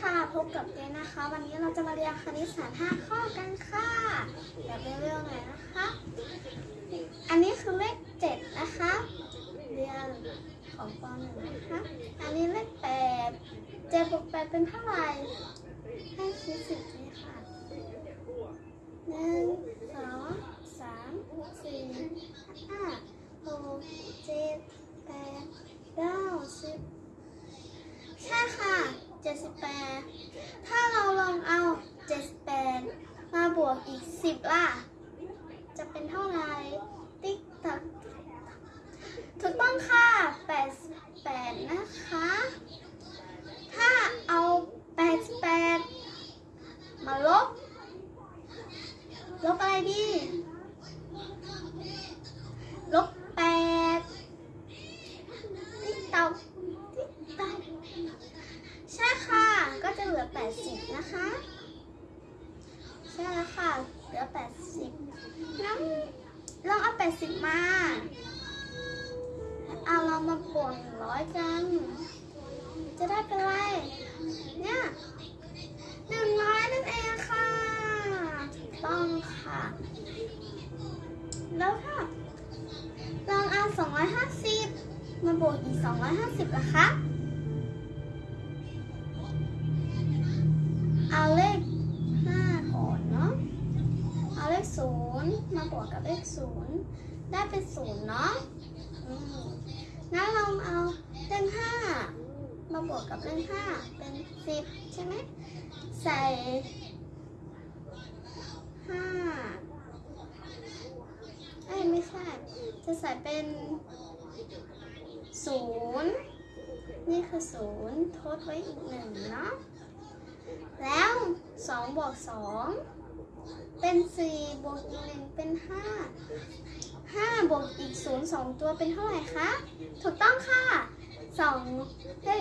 ค่ะ พบกับเจนนะคะ วันนี้เราจะมาเรียนคณิตศาสตร์ 5 ข้อกันค่ะแบบเร็วๆหน่อยนะคะ อันนี้คือเลข 7 นะคะ เรียนของป .1 นะคะ อันนี้เลข 8 7บวก8เป็นเท่าไหร่ให้คิดสิบนี้ค่ะหนึ่งสองสามสี่ห้าหกเจ็ดแปดเก้าสิบ ใช่ค่ะ 78 ถ้าเราลองเอา 78 มาบวกอีก 10 ล่ะ จะเป็นเท่าไหร่ ติ๊กตักถูกต้องค่ะ 88 นะคะ ถ้าเอา 88 มาลบ ลบอะไรดี ลบ 8 ติ๊กตักติ๊กตัก ใช่ค่ะ ก็จะเหลือ 80 นะคะ ใช่แล้วค่ะ เหลือ80งั้นลองเอา80มาเอาเรามาบวก100กัน จะได้เป็นไร เนี่ย100นั่นเองค่ะ ต้องค่ะ แล้วถ้าลองเอา250มาบวกอีก250ล่ะคะ มาบวกกับเลขศูนย์ได้เป็นศูนย์เนาะงั้นเราเอาเลขห้ามาบวกกับเลขห้าเป็นสิบใช่ไหมใส่ห้าเอ้ยไม่ใช่จะใส่เป็นศูนย์นี่คือศูนย์ทดไว้อีกหนึ่งเนาะแล้ว2บวก2 เป็นสี่บวกอีกหนึ่งเป็นห้าห้าบวกอีกศูนย์สองตัวเป็นเท่าไหร่คะ ถูกต้องค่ะสองเฮ้